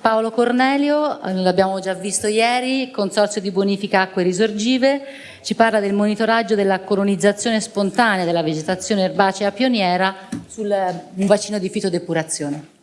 Paolo Cornelio, eh, l'abbiamo già visto ieri, Consorzio di Bonifica Acque Risorgive, ci parla del monitoraggio della colonizzazione spontanea della vegetazione erbacea pioniera su un bacino di fitodepurazione.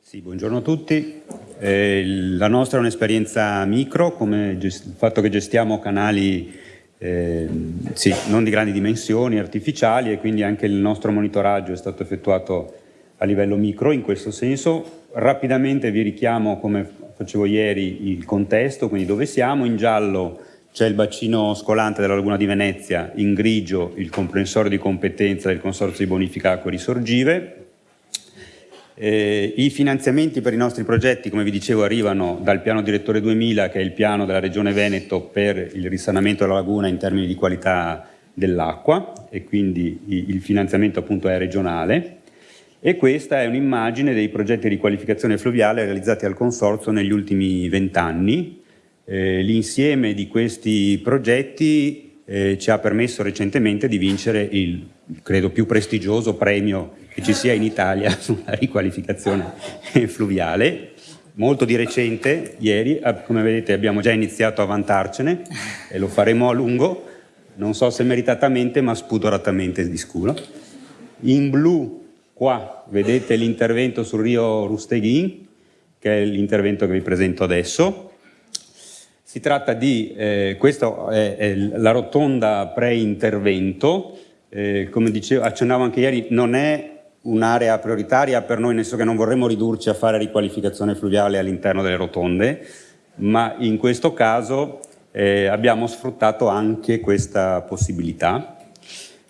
Sì, buongiorno a tutti. Eh, la nostra è un'esperienza micro, come il fatto che gestiamo canali eh, sì, non di grandi dimensioni, artificiali e quindi anche il nostro monitoraggio è stato effettuato a livello micro in questo senso. Rapidamente vi richiamo, come facevo ieri, il contesto, quindi dove siamo. In giallo c'è il bacino scolante della Laguna di Venezia, in grigio il comprensorio di competenza del Consorzio di Bonifica Acque Risorgive, eh, I finanziamenti per i nostri progetti, come vi dicevo, arrivano dal piano direttore 2000, che è il piano della Regione Veneto per il risanamento della laguna in termini di qualità dell'acqua e quindi il finanziamento appunto è regionale. E questa è un'immagine dei progetti di riqualificazione fluviale realizzati al Consorzio negli ultimi vent'anni. Eh, L'insieme di questi progetti eh, ci ha permesso recentemente di vincere il, credo, più prestigioso premio che ci sia in Italia sulla riqualificazione fluviale. Molto di recente, ieri, eh, come vedete abbiamo già iniziato a vantarcene e lo faremo a lungo, non so se meritatamente ma spudoratamente di scuola. In blu qua vedete l'intervento sul Rio Rusteghin, che è l'intervento che vi presento adesso. Si tratta di, eh, questa è, è la rotonda pre-intervento, eh, come dicevo, accennavo anche ieri, non è un'area prioritaria per noi, nel senso che non vorremmo ridurci a fare riqualificazione fluviale all'interno delle rotonde, ma in questo caso eh, abbiamo sfruttato anche questa possibilità.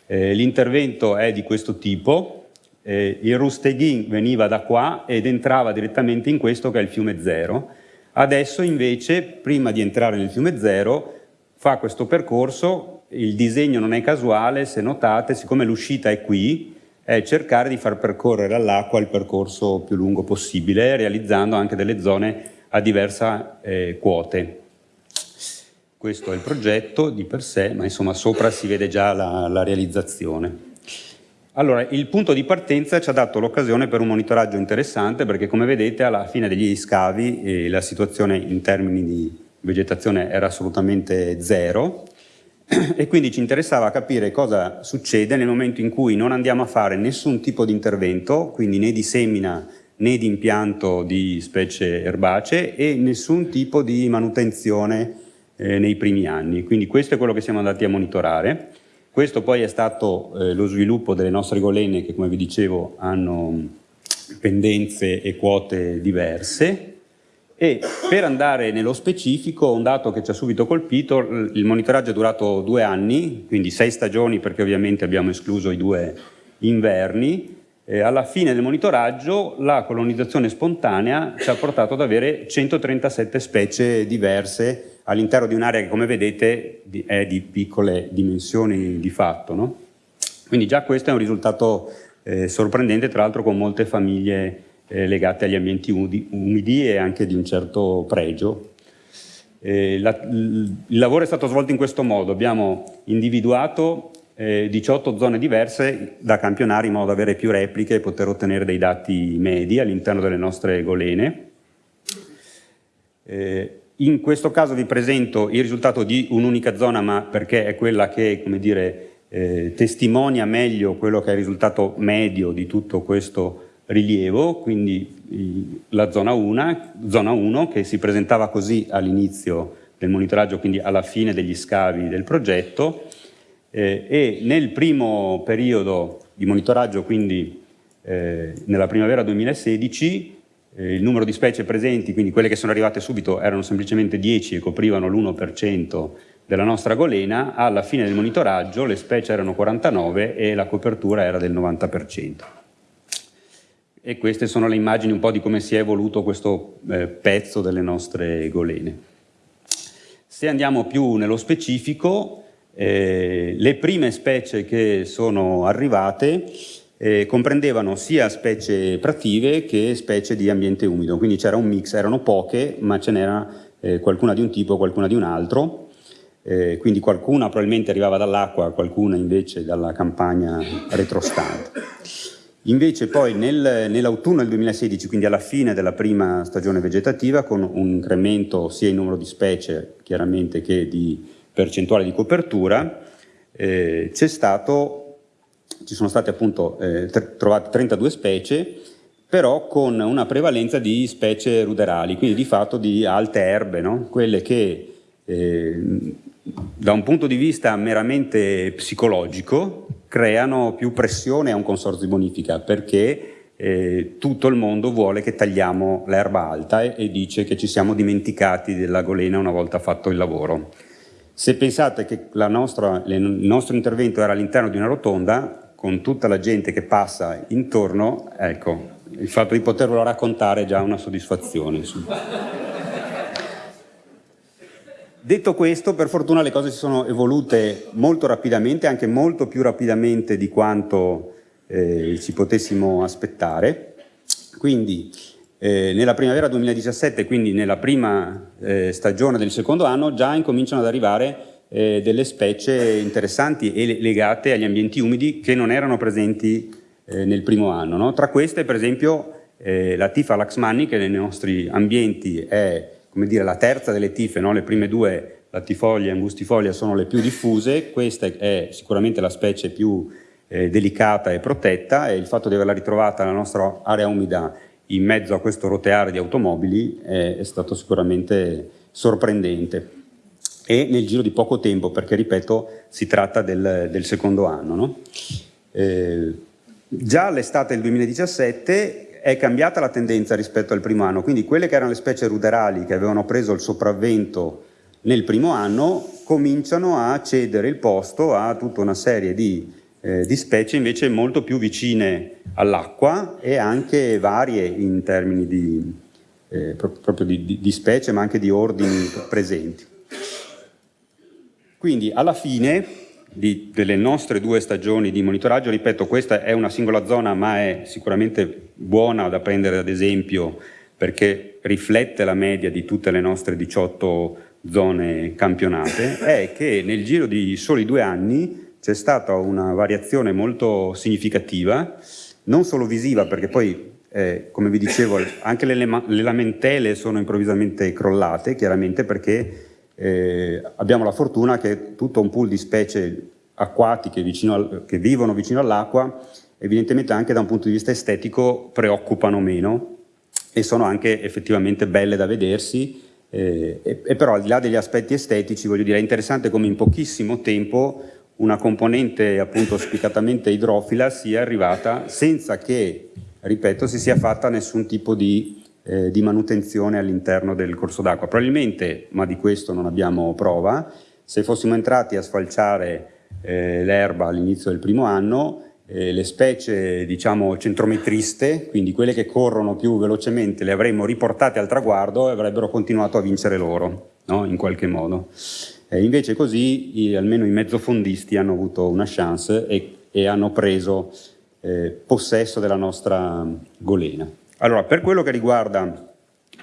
Eh, L'intervento è di questo tipo, eh, il Rusteghin veniva da qua ed entrava direttamente in questo che è il fiume Zero. Adesso invece, prima di entrare nel fiume Zero, fa questo percorso, il disegno non è casuale, se notate, siccome l'uscita è qui, è cercare di far percorrere all'acqua il percorso più lungo possibile, realizzando anche delle zone a diversa eh, quote. Questo è il progetto di per sé, ma insomma sopra si vede già la, la realizzazione. Allora, il punto di partenza ci ha dato l'occasione per un monitoraggio interessante perché come vedete alla fine degli scavi eh, la situazione in termini di vegetazione era assolutamente zero, e quindi ci interessava capire cosa succede nel momento in cui non andiamo a fare nessun tipo di intervento, quindi né di semina né di impianto di specie erbacee e nessun tipo di manutenzione eh, nei primi anni. Quindi questo è quello che siamo andati a monitorare. Questo poi è stato eh, lo sviluppo delle nostre golene che come vi dicevo hanno pendenze e quote diverse e per andare nello specifico, un dato che ci ha subito colpito, il monitoraggio è durato due anni, quindi sei stagioni perché ovviamente abbiamo escluso i due inverni, e alla fine del monitoraggio la colonizzazione spontanea ci ha portato ad avere 137 specie diverse all'interno di un'area che come vedete è di piccole dimensioni di fatto. No? Quindi già questo è un risultato eh, sorprendente, tra l'altro con molte famiglie eh, legate agli ambienti umidi e anche di un certo pregio. Eh, la, il lavoro è stato svolto in questo modo, abbiamo individuato eh, 18 zone diverse da campionare in modo da avere più repliche e poter ottenere dei dati medi all'interno delle nostre golene. Eh, in questo caso vi presento il risultato di un'unica zona, ma perché è quella che, come dire, eh, testimonia meglio quello che è il risultato medio di tutto questo rilievo, quindi la zona 1, zona 1 che si presentava così all'inizio del monitoraggio, quindi alla fine degli scavi del progetto, eh, e nel primo periodo di monitoraggio, quindi eh, nella primavera 2016, eh, il numero di specie presenti, quindi quelle che sono arrivate subito, erano semplicemente 10 e coprivano l'1% della nostra golena, alla fine del monitoraggio le specie erano 49 e la copertura era del 90% e queste sono le immagini un po' di come si è evoluto questo eh, pezzo delle nostre golene. Se andiamo più nello specifico, eh, le prime specie che sono arrivate eh, comprendevano sia specie prative che specie di ambiente umido, quindi c'era un mix, erano poche, ma ce n'era eh, qualcuna di un tipo, qualcuna di un altro. eh, quindi qualcuna probabilmente arrivava dall'acqua, qualcuna invece dalla campagna retrostante. Invece poi nel, nell'autunno del 2016, quindi alla fine della prima stagione vegetativa, con un incremento sia in numero di specie chiaramente che di percentuale di copertura, eh, stato, ci sono state appunto eh, trovate 32 specie, però con una prevalenza di specie ruderali, quindi di fatto di alte erbe, no? quelle che eh, da un punto di vista meramente psicologico creano più pressione a un consorzio di bonifica perché eh, tutto il mondo vuole che tagliamo l'erba alta e, e, dice che ci siamo dimenticati della golena una volta fatto il lavoro. Se pensate che nostra, le, il nostro intervento era all'interno di una rotonda, con tutta la gente che passa intorno, ecco, il fatto di poterlo raccontare è già una soddisfazione. Detto questo, per fortuna le cose si sono evolute molto rapidamente, anche molto più rapidamente di quanto eh, ci potessimo aspettare. Quindi eh, nella primavera 2017, quindi nella prima eh, stagione del secondo anno, già incominciano ad arrivare eh, delle specie interessanti e legate agli ambienti umidi che non erano presenti eh, nel primo anno. No? Tra queste, per esempio, eh, la tifa laxmanni, che nei nostri ambienti è come dire, la terza delle tife, no? le prime due, latifoglia e angustifoglia, sono le più diffuse, questa è sicuramente la specie più eh, delicata e protetta e il fatto di averla ritrovata nella nostra area umida in mezzo a questo roteare di automobili è, è stato sicuramente sorprendente e nel giro di poco tempo, perché ripeto, si tratta del, del secondo anno. No? Eh, già all'estate del 2017 è cambiata la tendenza rispetto al primo anno, quindi quelle che erano le specie ruderali che avevano preso il sopravvento nel primo anno cominciano a cedere il posto a tutta una serie di, eh, di specie invece molto più vicine all'acqua e anche varie in termini di, eh, proprio di, di specie ma anche di ordini presenti. Quindi alla fine di, delle nostre due stagioni di monitoraggio, ripeto questa è una singola zona ma è sicuramente buona da prendere ad esempio perché riflette la media di tutte le nostre 18 zone campionate, è che nel giro di soli due anni c'è stata una variazione molto significativa, non solo visiva perché poi eh, come vi dicevo anche le, le lamentele sono improvvisamente crollate chiaramente perché eh, abbiamo la fortuna che tutto un pool di specie acquatiche al, che vivono vicino all'acqua, evidentemente anche da un punto di vista estetico preoccupano meno e sono anche effettivamente belle da vedersi, eh, e, e, però al di là degli aspetti estetici, voglio dire, è interessante come in pochissimo tempo una componente appunto spiccatamente idrofila sia arrivata senza che, ripeto, si sia fatta nessun tipo di eh, di manutenzione all'interno del corso d'acqua. Probabilmente, ma di questo non abbiamo prova, se fossimo entrati a sfalciare eh, l'erba all'inizio del primo anno, eh, le specie diciamo centrometriste, quindi quelle che corrono più velocemente, le avremmo riportate al traguardo e avrebbero continuato a vincere loro, no? in qualche modo. invece così i, almeno i mezzofondisti hanno avuto una chance e, e hanno preso eh, possesso della nostra golena. Allora, per quello che riguarda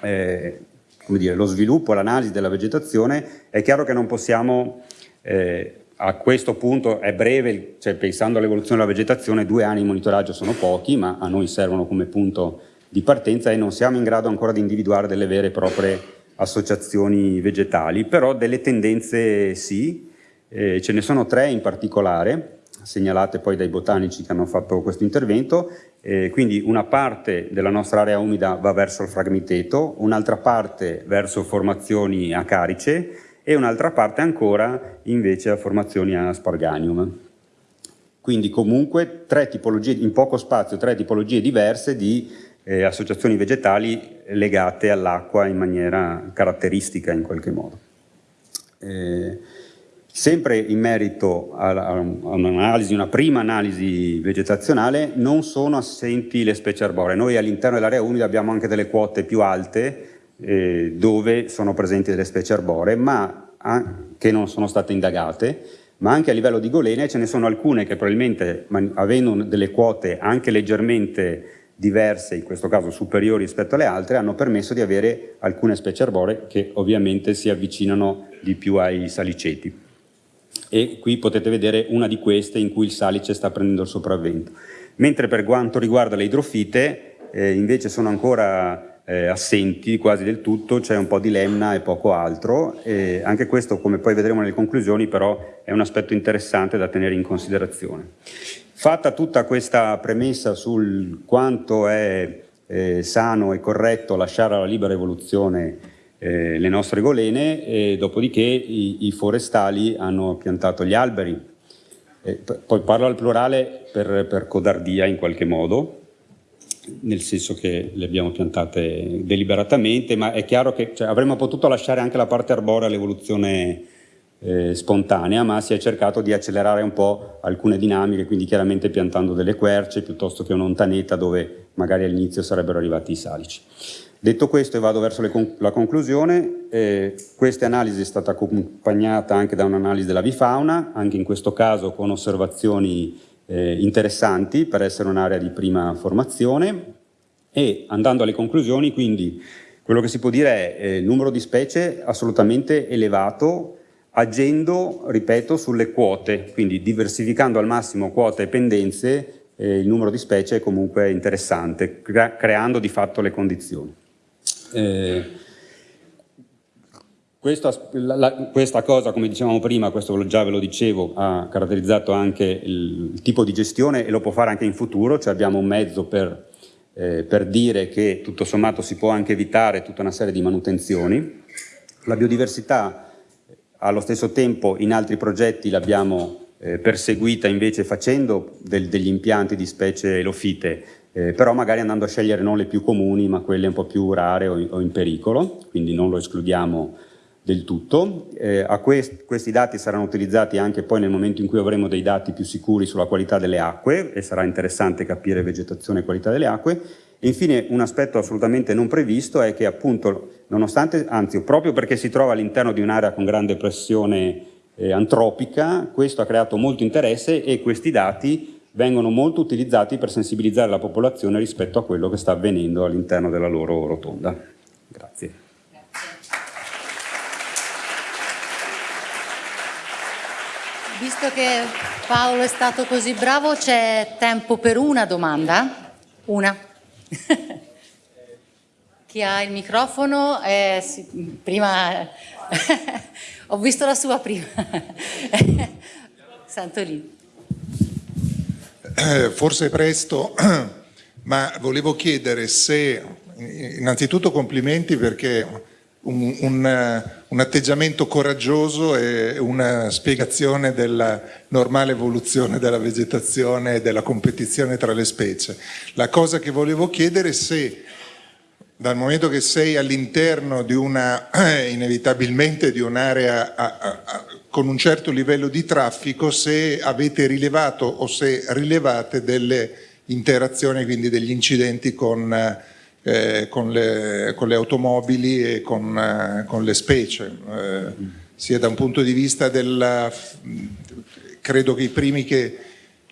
eh, dire, lo sviluppo l'analisi della vegetazione, è chiaro che non possiamo, eh, a questo punto è breve, cioè pensando all'evoluzione della vegetazione, due anni di monitoraggio sono pochi, ma a noi servono come punto di partenza e non siamo in grado ancora di individuare delle vere e proprie associazioni vegetali, però delle tendenze sì, eh, ce ne sono tre in particolare, segnalate poi dai botanici che hanno fatto questo intervento, eh, quindi una parte della nostra area umida va verso il fragmiteto, un'altra parte verso formazioni a carice e un'altra parte ancora invece a formazioni a sparganium. Quindi comunque tipologie, in poco spazio tre tipologie diverse di eh, associazioni vegetali legate all'acqua in maniera caratteristica in qualche modo. Eh, Sempre in merito a, un'analisi, una prima analisi vegetazionale, non sono assenti le specie arboree. Noi all'interno dell'area umida abbiamo anche delle quote più alte eh, dove sono presenti delle specie arboree, ma che non sono state indagate, ma anche a livello di golene ce ne sono alcune che probabilmente, avendo delle quote anche leggermente diverse, in questo caso superiori rispetto alle altre, hanno permesso di avere alcune specie arboree che ovviamente si avvicinano di più ai saliceti. E qui potete vedere una di queste in cui il salice sta prendendo il sopravvento. Mentre per quanto riguarda le idrofite, eh, invece sono ancora eh, assenti quasi del tutto, c'è un po' di lemna e poco altro. E anche questo, come poi vedremo nelle conclusioni, però è un aspetto interessante da tenere in considerazione. Fatta tutta questa premessa sul quanto è eh, sano e corretto lasciare alla libera evoluzione eh, le nostre golene, e dopodiché i, i, forestali hanno piantato gli alberi. E poi parlo al plurale per, per codardia in qualche modo, nel senso che le abbiamo piantate deliberatamente, ma è chiaro che cioè, avremmo potuto lasciare anche la parte arborea all'evoluzione eh, spontanea, ma si è cercato di accelerare un po' alcune dinamiche, quindi chiaramente piantando delle querce piuttosto che un'ontanetta dove magari all'inizio sarebbero arrivati i salici. Detto questo e vado verso con la conclusione, eh, questa analisi è stata accompagnata anche da un'analisi della bifauna, anche in questo caso con osservazioni eh, interessanti per essere un'area di prima formazione e andando alle conclusioni, quindi quello che si può dire è eh, numero di specie assolutamente elevato agendo, ripeto, sulle quote, quindi diversificando al massimo quote e pendenze, eh, il numero di specie è comunque interessante, crea creando di fatto le condizioni. Eh, questa, la, questa, cosa, come dicevamo prima, questo già ve lo dicevo, ha caratterizzato anche il, il tipo di gestione e lo può fare anche in futuro, cioè abbiamo un mezzo per, eh, per dire che tutto sommato si può anche evitare tutta una serie di manutenzioni. La biodiversità allo stesso tempo in altri progetti l'abbiamo eh, perseguita invece facendo del, degli impianti di specie elofite, eh, però magari andando a scegliere non le più comuni ma quelle un po' più rare o, o in pericolo, quindi non lo escludiamo del tutto. Eh, quest questi dati saranno utilizzati anche poi nel momento in cui avremo dei dati più sicuri sulla qualità delle acque e sarà interessante capire vegetazione e qualità delle acque e infine un aspetto assolutamente non previsto è che appunto, nonostante, anzi proprio perché si trova all'interno di un'area con grande pressione eh, antropica, questo ha creato molto interesse e questi dati vengono molto utilizzati per sensibilizzare la popolazione rispetto a quello che sta avvenendo all'interno della loro rotonda. Grazie. Visto che Paolo è stato così bravo, c'è tempo per una domanda? Una. Chi ha il microfono? Eh, sì, prima ho visto la sua prima. Eh, forse è presto, ma volevo chiedere se, innanzitutto complimenti perché un, un, un, atteggiamento coraggioso e una spiegazione della normale evoluzione della vegetazione e della competizione tra le specie. La cosa che volevo chiedere è se, dal momento che sei all'interno di una, inevitabilmente di un'area con un certo livello di traffico, se avete rilevato o se rilevate delle interazioni, quindi degli incidenti con eh, con, le, con, le, automobili e con, eh, con le specie, eh, sia da un punto di vista del... credo che i primi che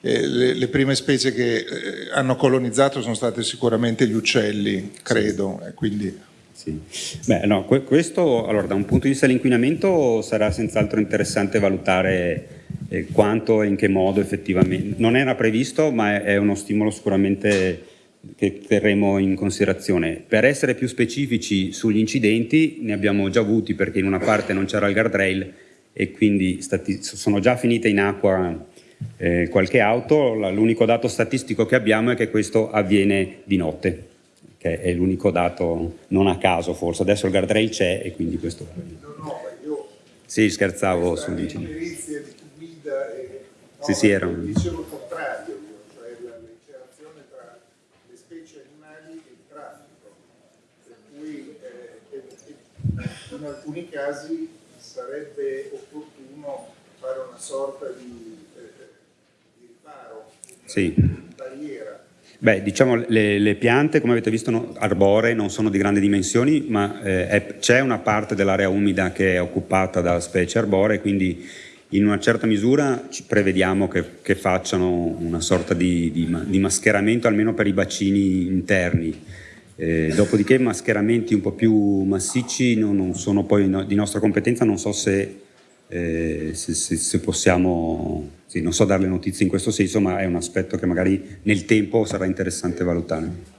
eh, le, le, prime specie che eh, hanno colonizzato sono state sicuramente gli uccelli, credo, quindi... Sì. Beh, no, questo allora, da un punto di vista dell'inquinamento sarà senz'altro interessante valutare eh, quanto e in che modo effettivamente. Non era previsto, ma è, uno stimolo sicuramente che terremo in considerazione. Per essere più specifici sugli incidenti, ne abbiamo già avuti perché in una parte non c'era il guardrail e quindi sono già finite in acqua eh, qualche auto, l'unico dato statistico che abbiamo è che questo avviene di notte, che è l'unico dato non a caso forse, adesso il guardrail c'è e quindi questo... No, no, io... Sì, scherzavo sull'incidente. Sì, sì, era un... Dicevo il contrario, in alcuni casi sarebbe opportuno fare una sorta di, eh, di riparo, sì. di barriera. Beh, diciamo le, le, piante, come avete visto, no, arboree non sono di grandi dimensioni, ma eh, c'è una parte dell'area umida che è occupata da specie arboree, quindi in una certa misura ci prevediamo che, che facciano una sorta di, di, di, mascheramento almeno per i bacini interni. Eh, dopodiché mascheramenti un po' più massicci non, non sono poi no, di nostra competenza, non so se, eh, se, se, se possiamo, sì, non so darle notizie in questo senso, ma è un aspetto che magari nel tempo sarà interessante valutare.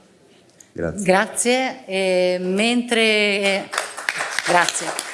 Grazie. Grazie. Eh, mentre... Grazie.